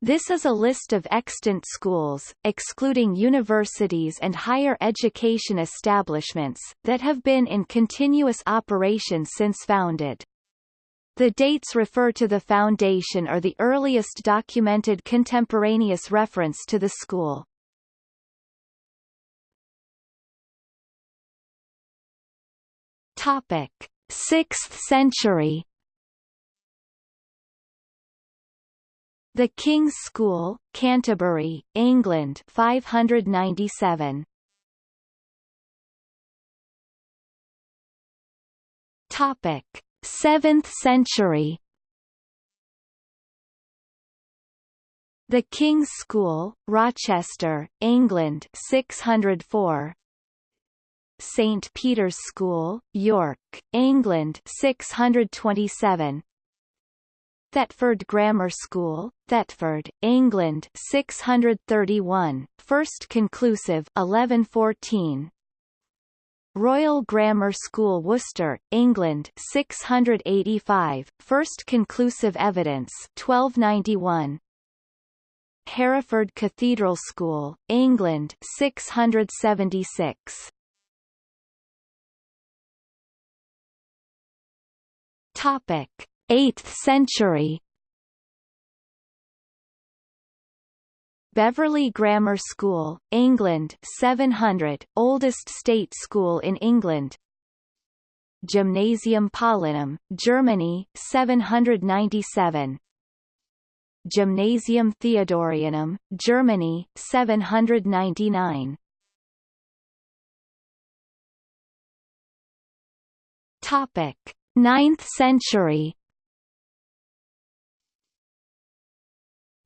This is a list of extant schools, excluding universities and higher education establishments, that have been in continuous operation since founded. The dates refer to the foundation or the earliest documented contemporaneous reference to the school. Topic: 6th century The King's School, Canterbury, England 597. Topic: 7th century. The King's School, Rochester, England 604. St Peter's School, York, England 627. Thetford Grammar School, Thetford, England 631, first conclusive 1114. Royal Grammar School Worcester, England 685, first conclusive evidence 1291. Hereford Cathedral School, England 676. Topic: 8th century. Beverley Grammar School, England 700, oldest state school in England. Gymnasium Paulinum, Germany 797 Gymnasium Theodorianum, Germany 799 Topic 9th century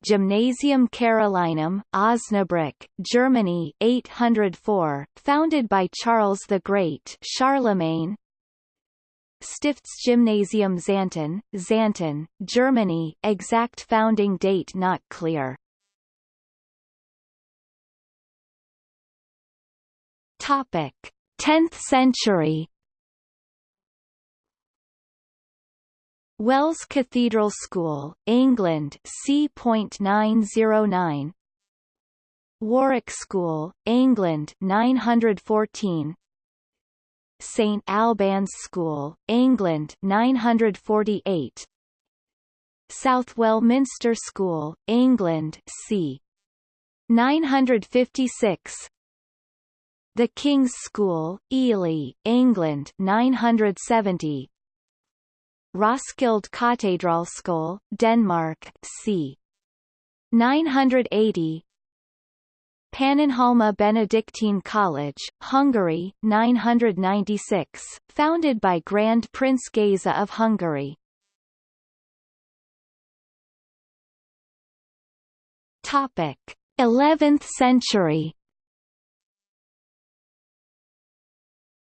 Gymnasium Carolinum, Osnabrück, Germany 804, founded by Charles the Great Charlemagne Stiftsgymnasium Xanten, Xanten, Germany exact founding date not clear. Topic: 10th century Wells Cathedral School, England c.909 Warwick School, England 914 St Albans School, England 948 Southwell Minster School, England c. 956 The King's School, Ely, England 970 Roskilde Katedralskole, Denmark, c. 980 Pannonhalma Benedictine College, Hungary, 996, founded by Grand Prince Géza of Hungary. Topic: 11th century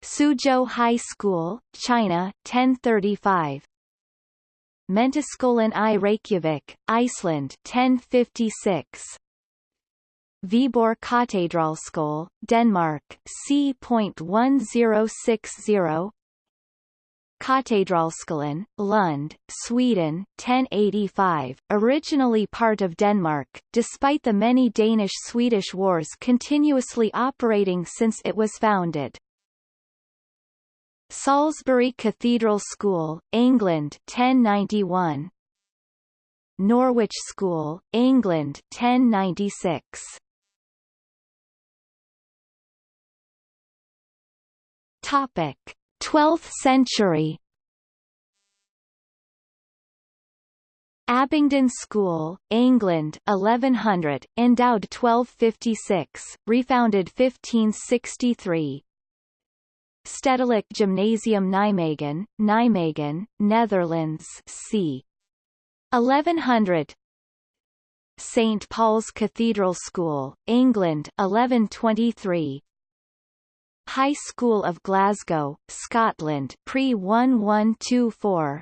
Suzhou High School, China, 1035. Mentaskolan i Reykjavik, Iceland, 1056. Viborg Katedralskole, Denmark, c.1060. Katedralskolen, Lund, Sweden, 1085, originally part of Denmark, despite the many Danish-Swedish wars continuously operating since it was founded. Salisbury Cathedral School, England 1091 Norwich School, England 1096 Topic. 12th century. Abingdon School, England 1100, endowed 1256, refounded 1563, Stedelijk Gymnasium Nijmegen, Nijmegen, Netherlands c. 1100 St. Paul's Cathedral School, England 1123 High School of Glasgow, Scotland pre-1124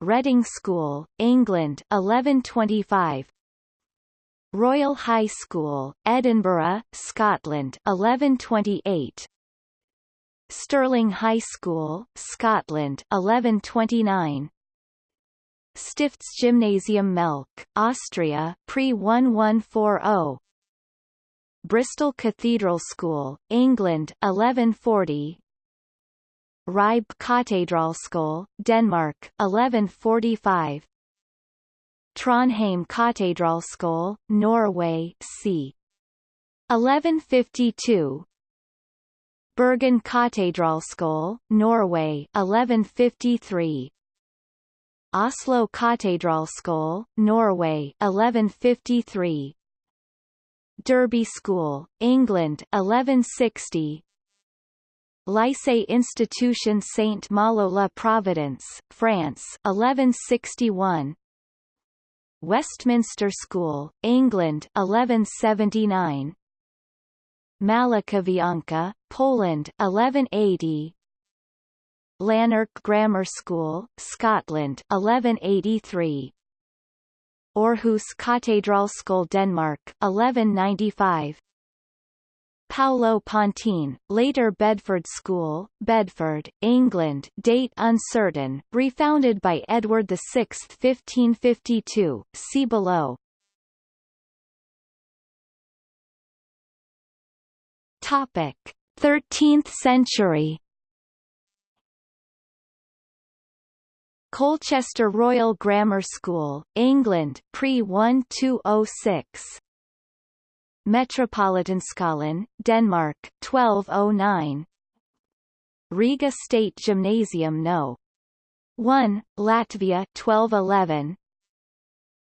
Reading School, England 1125 Royal High School, Edinburgh, Scotland 1128 Stirling High School, Scotland 1129 Stiftsgymnasium Melk, Austria pre-1140 Bristol Cathedral School, England 1140 Ribe Katedralskole, Denmark 1145 Trondheim Katedralskole, Norway c. 1152 Bergen Katedralskole, Norway 1153 Oslo Katedralskole, Norway 1153 Derby School, England 1160 Lycée Institution Saint Malo la Providence, France 1161 Westminster School, England 1179 Malakavianka, Poland 1180 Lanark Grammar School, Scotland 1183 Aarhus Katedralskole Denmark 1195 Paulo Pontine, later Bedford School, Bedford, England date uncertain, refounded by Edward VI 1552, see below. Topic: 13th century. Colchester Royal Grammar School, England, pre-1206. Metropolitan Metropolitanskolen, Denmark, 1209. Riga State Gymnasium No. 1, Latvia 1211.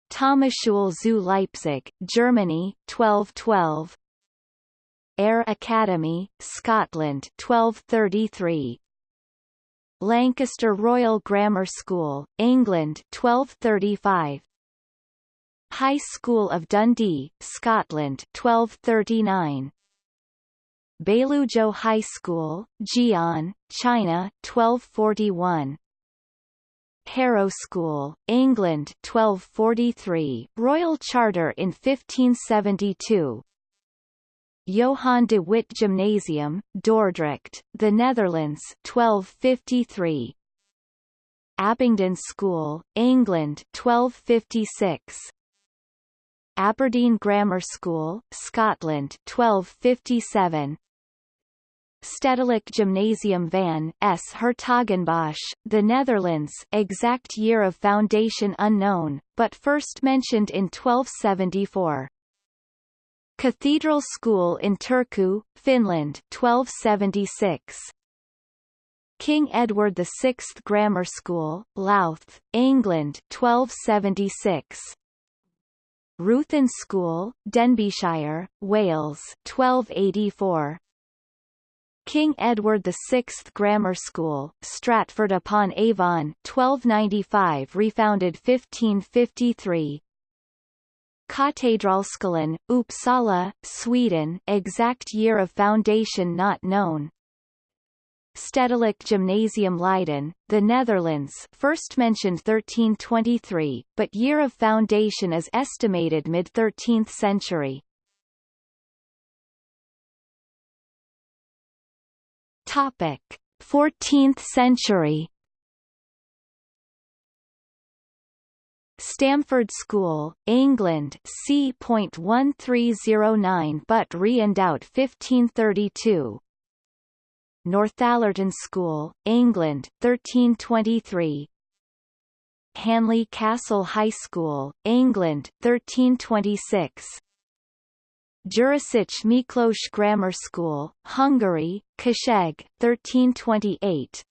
Thomasschule zu Leipzig, Germany, 1212. Ayr Academy, Scotland 1233. Lancaster Royal Grammar School, England 1235. High School of Dundee, Scotland 1239. Beiluzhou High School, Jian, China 1241. Harrow School, England 1243, Royal Charter in 1572. Johan de Witt Gymnasium, Dordrecht, the Netherlands 1253. Abingdon School, England 1256. Aberdeen Grammar School, Scotland 1257. Stedelijk Gymnasium van S. Hertogenbosch, the Netherlands exact year of foundation unknown, but first mentioned in 1274. Cathedral School in Turku, Finland 1276. King Edward VI Grammar School, Louth, England 1276. Ruthin School, Denbighshire, Wales 1284. King Edward VI Grammar School, Stratford upon Avon 1295 refounded 1553 Katedralskolan, Uppsala, Sweden exact year of foundation not known. Stedelijk Gymnasium Leiden, the Netherlands first mentioned 1323, but year of foundation is estimated mid-13th century. Topic: 14th century Stamford School, England c.1309 but re-endowed 1532 Northallerton School, England 1323 Hanley Castle High School, England 1326 Jurisic Miklos Grammar School, Hungary, Kőszeg, 1328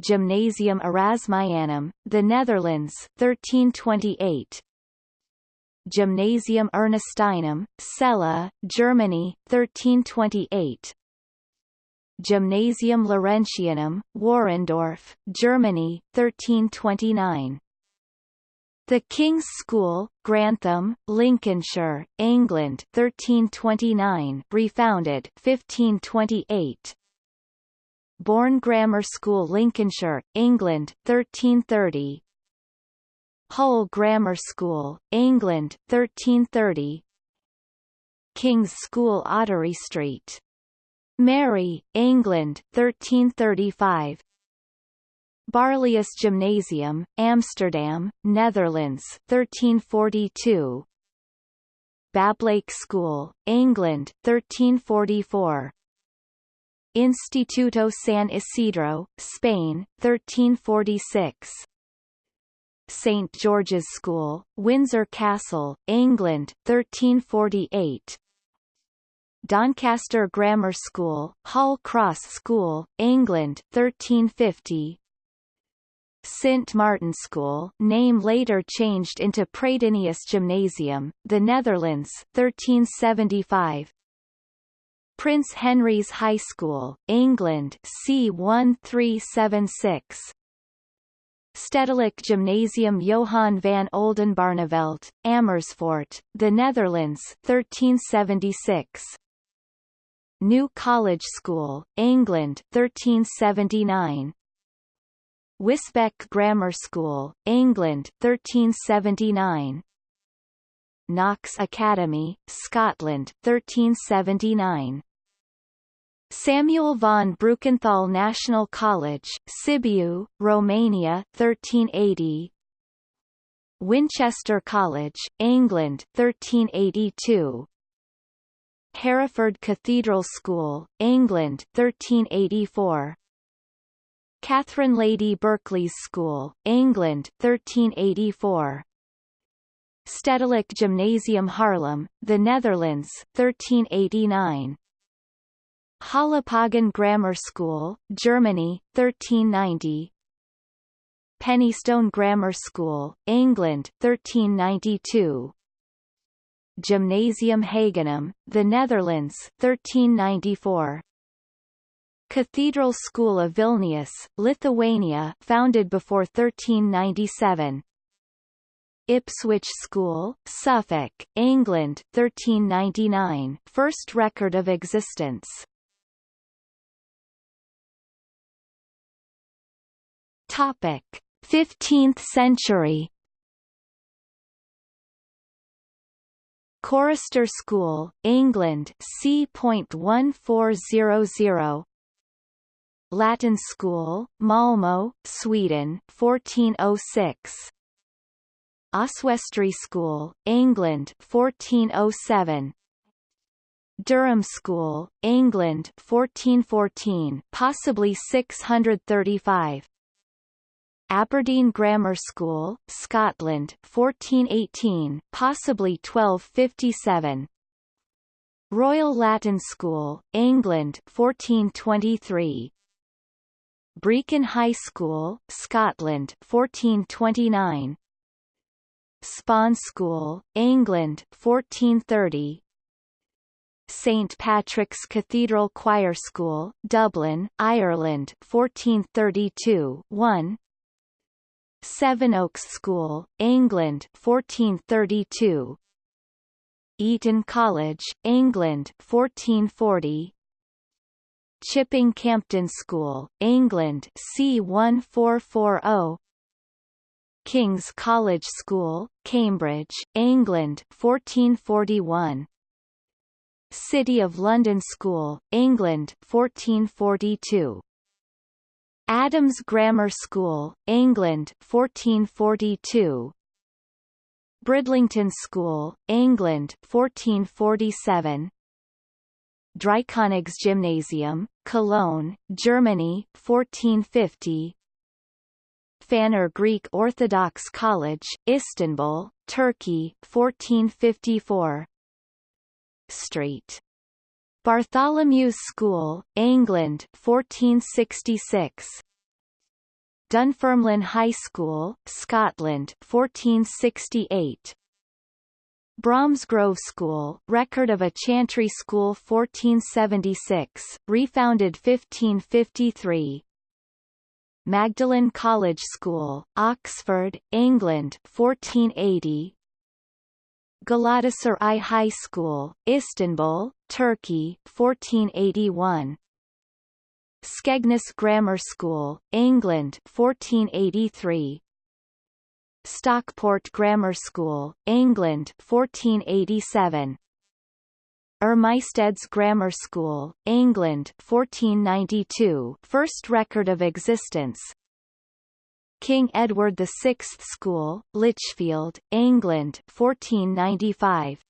Gymnasium Erasmianum, the Netherlands 1328 Gymnasium Ernestinum, Celle, Germany 1328 Gymnasium Laurentianum, Warendorf, Germany 1329 the King's School, Grantham, Lincolnshire, England 1329 refounded 1528 Bourne Grammar School Lincolnshire, England, 1330 Hull Grammar School, England, 1330 King's School Ottery Street. Mary, England, 1335 Barlaeus Gymnasium, Amsterdam, Netherlands 1342 Bablake School, England 1344 Instituto San Isidro, Spain 1346 St. George's School, Windsor Castle, England 1348 Doncaster Grammar School, Hall Cross School, England 1350 St. Martin School name later changed into Praedinius Gymnasium, the Netherlands 1375 Prince Henry's High School, England C1376 Stedelijk Gymnasium Johan van Oldenbarnevelt, Amersfoort, the Netherlands 1376 New College School, England 1379 Wisbech Grammar School, England 1379 Knox Academy, Scotland 1379 Samuel von Brukenthal National College, Sibiu, Romania 1380 Winchester College, England 1382 Hereford Cathedral School, England 1384 Catherine Lady Berkeley's School, England 1384 Stedelijk Gymnasium Haarlem, the Netherlands 1389 Halapagan Grammar School, Germany 1390 Penistone Grammar School, England 1392 Gymnasium Hagenum, the Netherlands 1394 Cathedral School of Vilnius, Lithuania founded before 1397 Ipswich School, Suffolk, England 1399 first record of existence Topic. 15th century. Chorister School, England c.1400 Latin School, Malmo, Sweden 1406 Oswestry School, England 1407 Durham School, England 1414 possibly 635 Aberdeen Grammar School, Scotland 1418 possibly 1257 Royal Latin School, England 1423 Brechin High School, Scotland 1429 Spon School, England 1430 St Patrick's Cathedral Choir School, Dublin, Ireland 1432 1 Sevenoaks School, England 1432 Eton College, England 1440 Chipping Campden School, England C1440 King's College School, Cambridge, England 1441 City of London School, England 1442 Adams Grammar School, England 1442 Bridlington School, England 1447 Dreikönigs Gymnasium, Cologne, Germany 1450 Phanar Greek Orthodox College, Istanbul, Turkey 1454 Street. Bartholomew's School, England 1466 Dunfermline High School, Scotland 1468 Bromsgrove School, record of a chantry school 1476, refounded 1553 Magdalen College School, Oxford, England 1480 Galatasaray High School, Istanbul, Turkey 1481 Skegness Grammar School, England 1483 Stockport Grammar School, England 1487 Ermysted's Grammar School, England 1492 first record of existence King Edward VI School, Lichfield, England 1495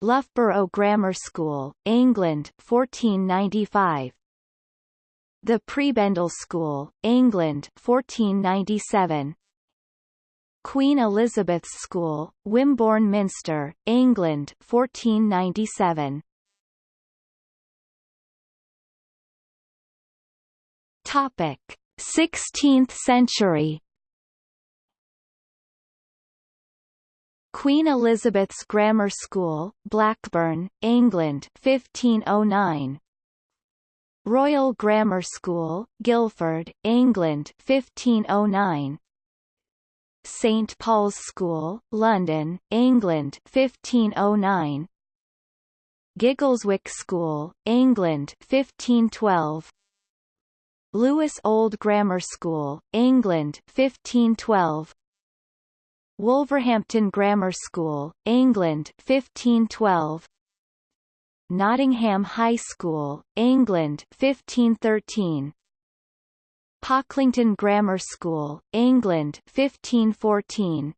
Loughborough Grammar School, England 1495 The Prebendal School, England 1497 Queen Elizabeth's School, Wimborne Minster, England 1497 Topic 16th century. Queen Elizabeth's Grammar School, Blackburn, England 1509 Royal Grammar School, Guildford, England 1509 St Paul's School, London, England 1509 Giggleswick School, England 1512 Lewes Old Grammar School, England 1512 Wolverhampton Grammar School, England 1512 Nottingham High School, England 1513 Pocklington Grammar School, England 1514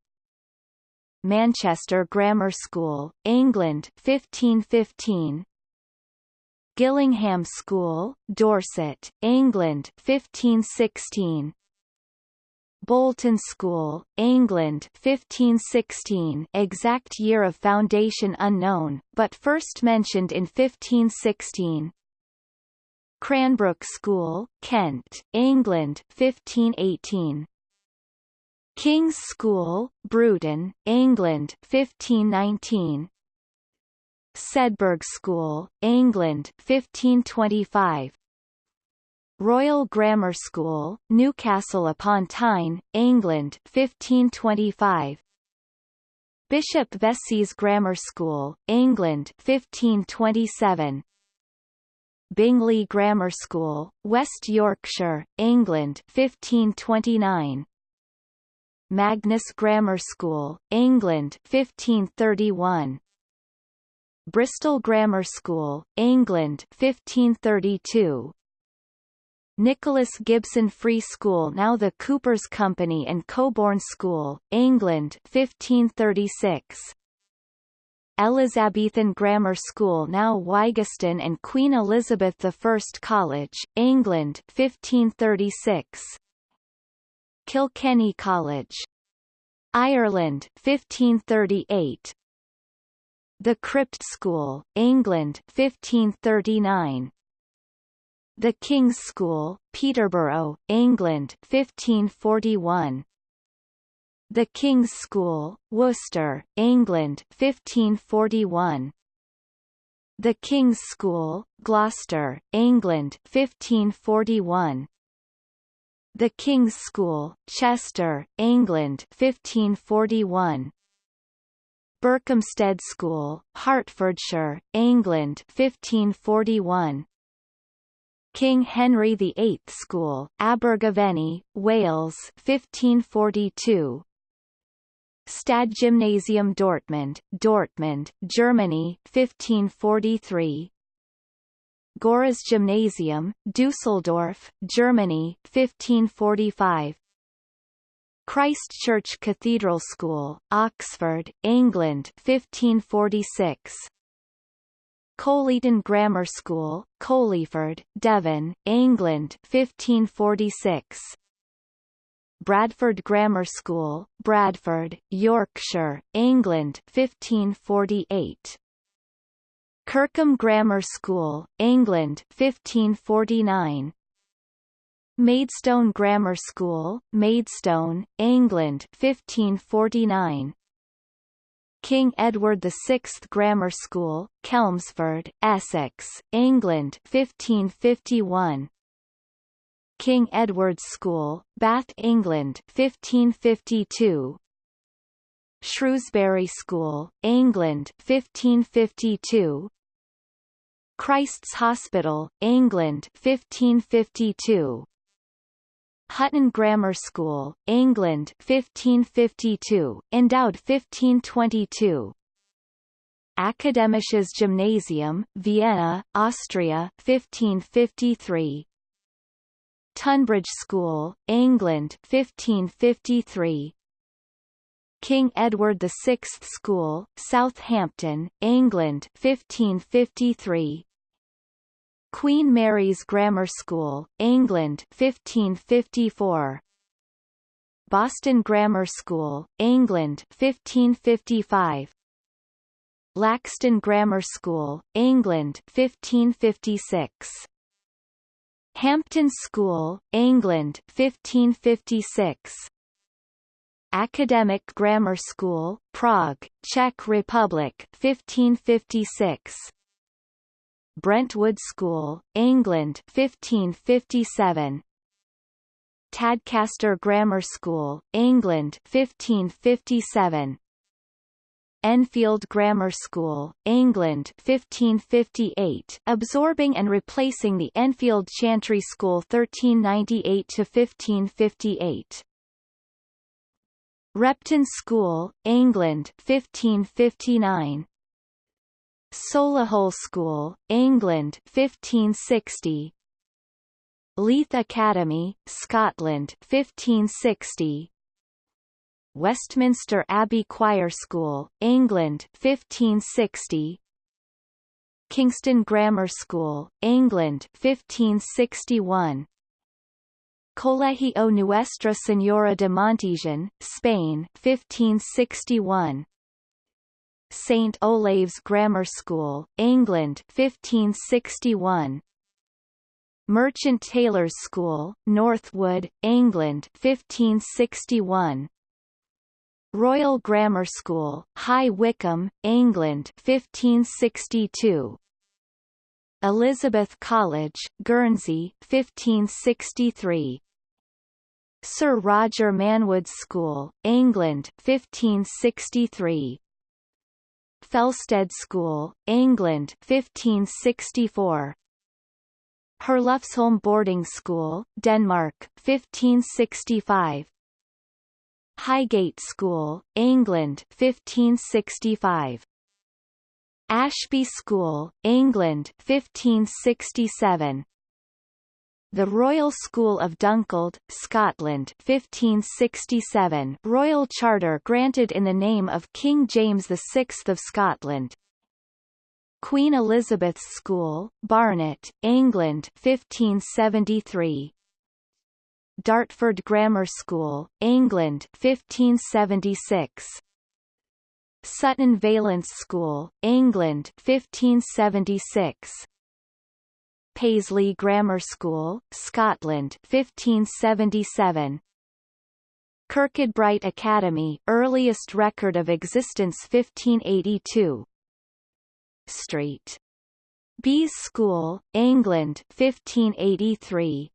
Manchester Grammar School, England 1515 Gillingham School, Dorset, England 1516 Bolton School, England 1516 exact year of foundation unknown, but first mentioned in 1516 Cranbrook School, Kent, England 1518 King's School, Bruton, England 1519 Sedbergh School, England 1525 Royal Grammar School, Newcastle upon Tyne, England 1525 Bishop Vesey's Grammar School, England 1527 Bingley Grammar School, West Yorkshire, England 1529 Magnus Grammar School, England 1531 Bristol Grammar School, England 1532 Nicholas Gibson Free School now the Coopers Company and Coborn School, England 1536 Elizabethan Grammar School now Wyggeston and Queen Elizabeth I College, England 1536 Kilkenny College Ireland 1538 the Crypt School, England 1539 The King's School, Peterborough, England 1541 The King's School, Worcester, England 1541 The King's School, Gloucester, England 1541 The King's School, Chester, England 1541 Berkhamsted School, Hertfordshire, England 1541 King Henry VIII School, Abergavenny, Wales 1542 Stadtgymnasium Dortmund, Dortmund, Germany 1543 Görres Gymnasium, Dusseldorf, Germany 1545 Christ Church Cathedral School, Oxford, England 1546 Colyton Grammar School, Colyford, Devon, England 1546 Bradford Grammar School, Bradford, Yorkshire, England 1548 Kirkham Grammar School, England 1549 Maidstone Grammar School, Maidstone, England 1549 King Edward VI Grammar School, Chelmsford, Essex, England 1551 King Edward's School, Bath, England 1552 Shrewsbury School, England 1552 Christ's Hospital, England 1552 Hutton Grammar School, England 1552, endowed 1522 Akademisches Gymnasium, Vienna, Austria 1553 Tonbridge School, England 1553 King Edward VI School, Southampton, England 1553 Queen Mary's Grammar School, England 1554 Boston Grammar School, England 1555 Laxton Grammar School, England 1556 Hampton School, England 1556 Academic Grammar School, Prague, Czech Republic 1556 Brentwood School, England 1557 Tadcaster Grammar School, England 1557 Enfield Grammar School, England 1558 absorbing and replacing the Enfield Chantry School 1398-1558. Repton School, England 1559 Solihull School, England 1560 Leith Academy, Scotland 1560 Westminster Abbey Choir School, England 1560 Kingston Grammar School, England 1561 Colegio Nuestra Señora de Montesión, Spain 1561 St. Olave's Grammar School, England 1561 Merchant Taylors School, Northwood, England 1561 Royal Grammar School, High Wycombe, England 1562. Elizabeth College, Guernsey 1563. Sir Roger Manwood's School, England 1563. Felsted School, England 1564. Herlufsholm Boarding School, Denmark 1565. Highgate School, England 1565. Ashby School, England 1567. The Royal School of Dunkeld, Scotland 1567 Royal Charter granted in the name of King James VI of Scotland. Queen Elizabeth's School, Barnet, England 1573 Dartford Grammar School, England 1576 Sutton Valence School, England 1576 Paisley Grammar School, Scotland 1577 Kirkcudbright Academy, earliest record of existence 1582 Street. Bees School, England 1583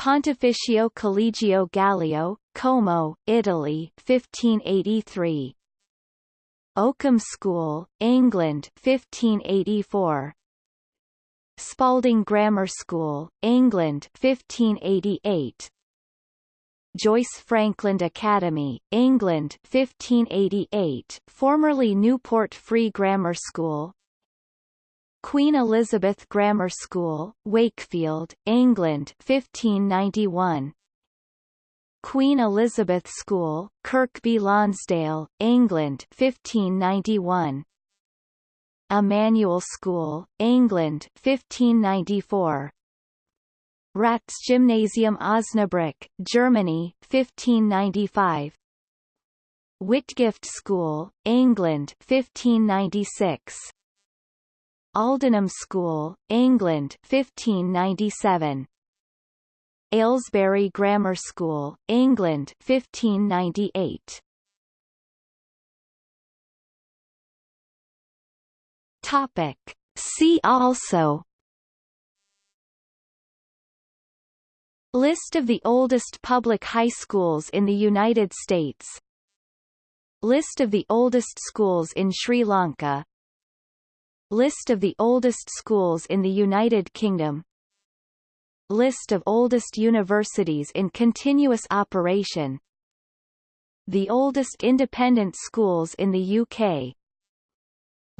Pontificio Collegio Gallio, Como, Italy 1583 Oakham School, England 1584 Spalding Grammar School, England 1588 Joyce Frankland Academy, England 1588 formerly Newport Free Grammar School, Queen Elizabeth Grammar School, Wakefield, England 1591 Queen Elizabeth School, Kirkby Lonsdale, England 1591 Emmanuel School, England 1594 Ratz Gymnasium Osnabrück, Germany 1595 Whitgift School, England 1596 Aldenham School, England 1597 Aylesbury Grammar School, England 1598 Topic. See also. List of the oldest public high schools in the United States. List of the oldest schools in Sri Lanka. List of the oldest schools in the United Kingdom. List of oldest universities in continuous operation. The oldest independent schools in the UK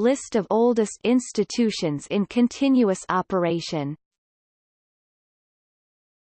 List of oldest institutions in continuous operation